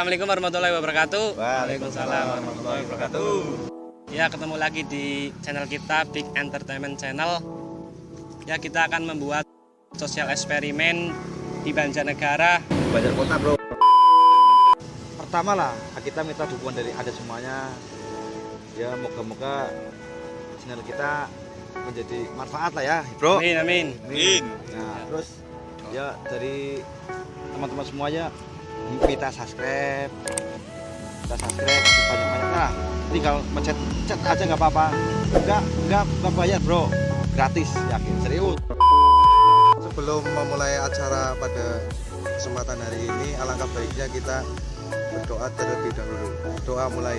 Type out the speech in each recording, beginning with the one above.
Assalamualaikum warahmatullahi wabarakatuh. Waalaikumsalam warahmatullahi wabarakatuh. Ya, ketemu lagi di channel kita Big Entertainment Channel. Ya, kita akan membuat sosial eksperimen di Banjarnegara. Banjar kota bro. Pertama lah kita minta dukungan dari ada semuanya. Ya moga-moga channel kita menjadi manfaat lah ya bro. Amin, amin. Amin. Nah terus ya dari teman-teman semuanya kita subscribe, kita subscribe banyak-banyak lah. Tinggal mencet chat aja nggak apa-apa. Enggak, enggak, enggak bayar bro. Gratis yakin serius. Sebelum memulai acara pada kesempatan hari ini, alangkah baiknya kita berdoa terlebih dahulu. Doa mulai.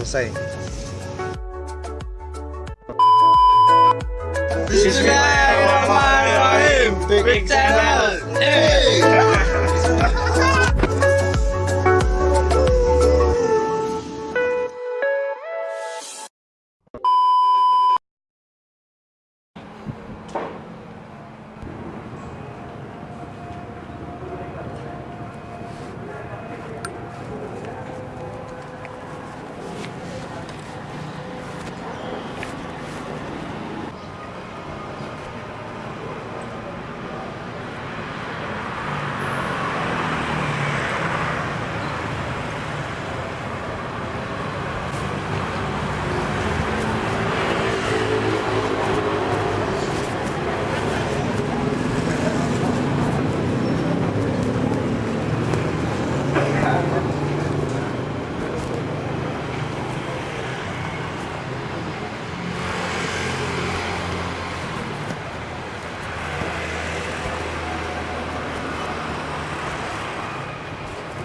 Selesai. Subscribe.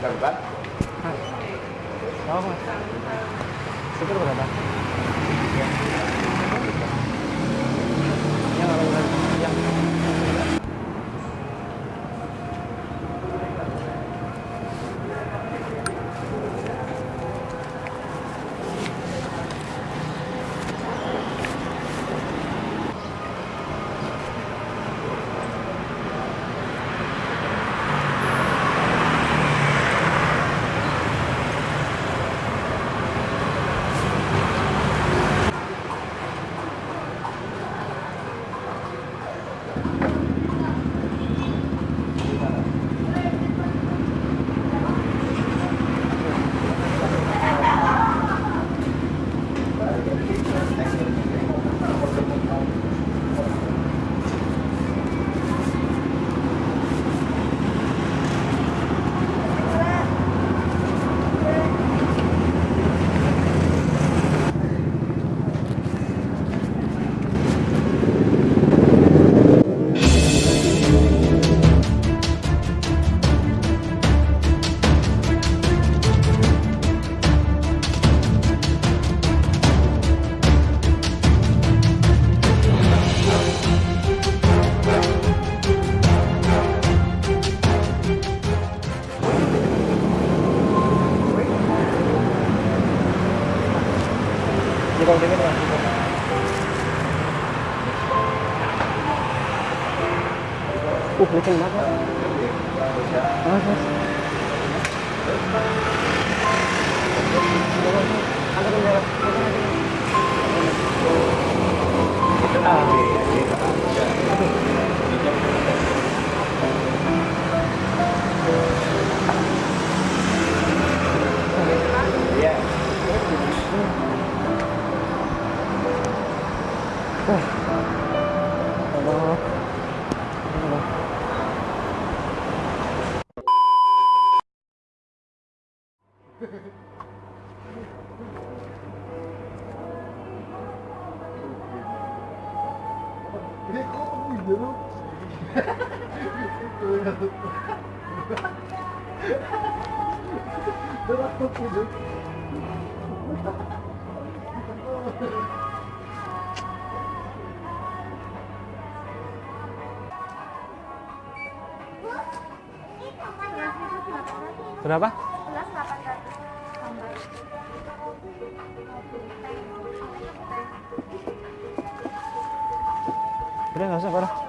Buka. Oh, Syukur berapa? Jepang dingin ya. Uh, kenceng banget. Ah. Berapa? Belas 800 tambah. Udah nggak usah, Bro.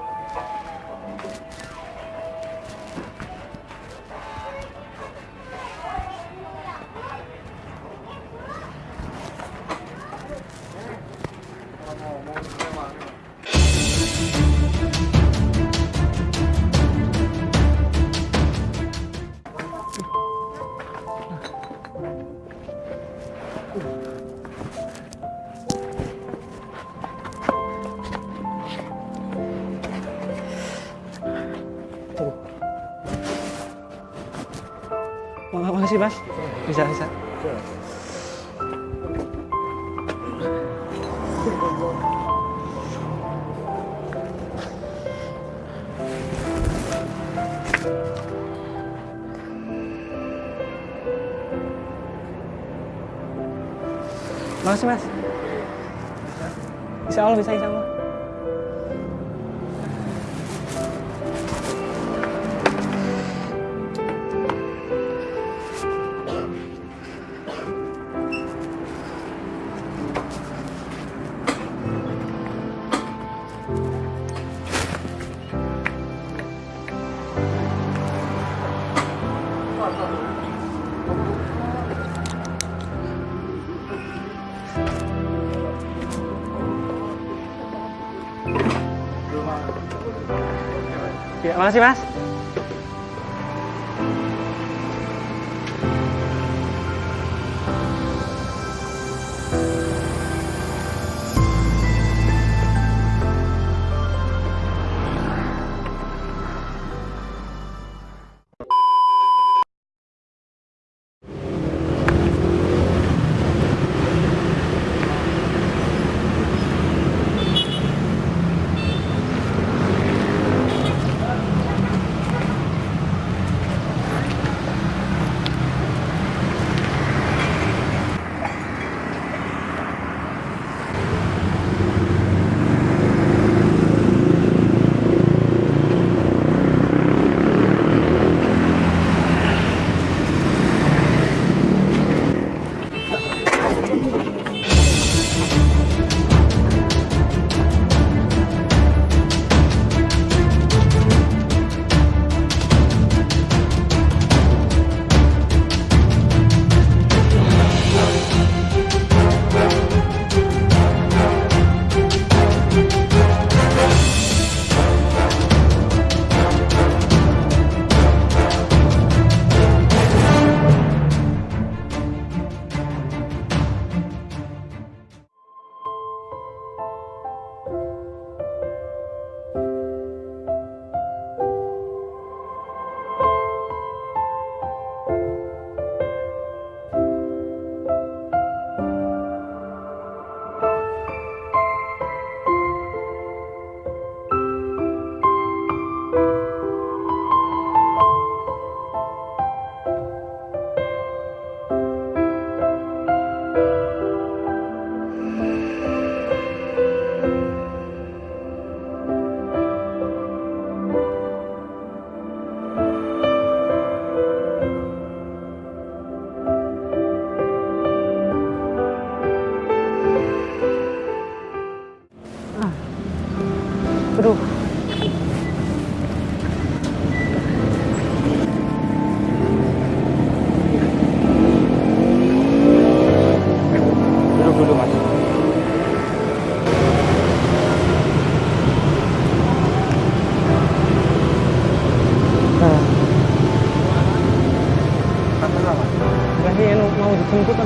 Makasih, Mas. Bisa, bisa. Makasih, Mas. Insya Allah bisa, insya Allah. Ya, makasih, Mas.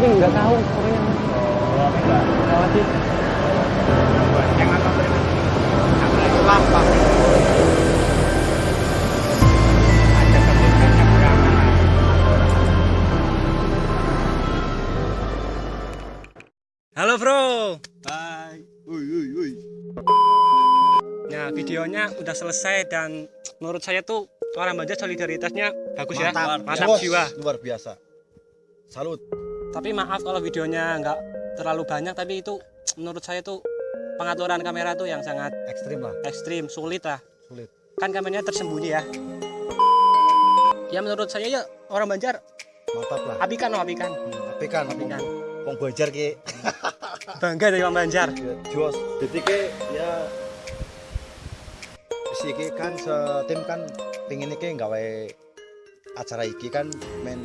Tapi nggak tahu pokoknya. Oh, sih. Halo bro. Hai. Woi, woi, woi. Nah videonya udah selesai dan menurut saya tuh orang Banjar solidaritasnya bagus ya, mantap jiwa. Luar biasa. Salut. Tapi maaf kalau videonya nggak terlalu banyak, tapi itu menurut saya tuh pengaturan kamera tuh yang sangat Ekstrim lah, ekstrim, sulit lah. sulit. Kan kameranya tersembunyi ya. Ya menurut saya ya orang Banjar Mantap lah. apikan loh apikan. Apikan, Apikan. Wong Banjar ki. Bangga dari orang Banjar. Ya, Jos. Jadi ke ya misi iki kan setim kan pengen iki gawe acara iki kan men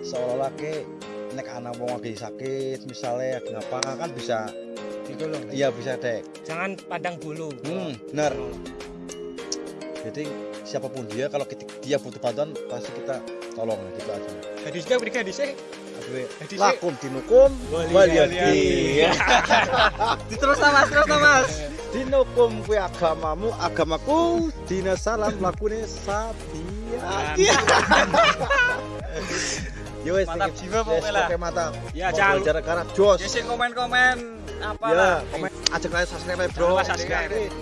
seolah-olah ke nek anak wong lagi sakit misalnya ngapa kan bisa gitu loh iya bisa dek jangan pandang bulu. Hmm bener. Jadi siapa pun dia kalau kita, dia butuh bantuan pasti kita tolong gitu aja. Jadi sih beri di sih Aduh, Jadi sih- lakum dinukum Wali waliyadi terus mas terus mas. Dinukum kue agamamu agamaku dina salam lakune sabiya ya mantap jiwa pokoknya lah. oke ya jangan jarak garap jos. Ya komen-komen. Apa ya komen. Ajak kalian subscribe bro. Subscribe.